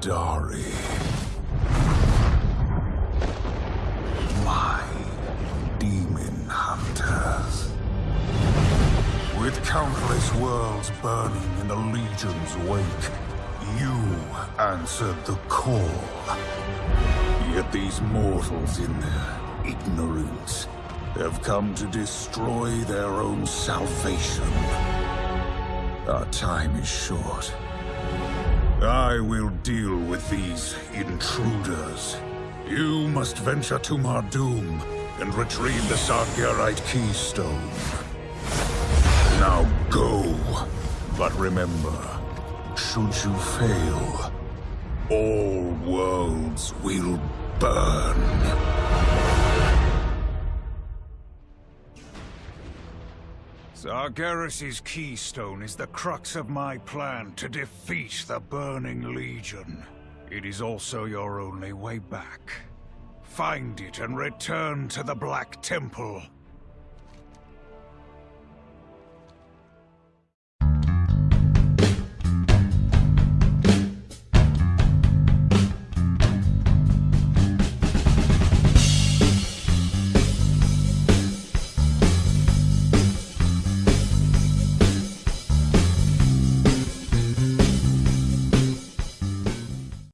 Dari. My demon hunters. With countless worlds burning in the Legion's wake, you answered the call. Yet these mortals in their ignorance have come to destroy their own salvation. Our time is short. I will deal with these intruders. You must venture to Mardum and retrieve the Sargerite keystone. Now go. But remember, should you fail, all worlds will burn. Sargeras' keystone is the crux of my plan to defeat the Burning Legion. It is also your only way back. Find it and return to the Black Temple.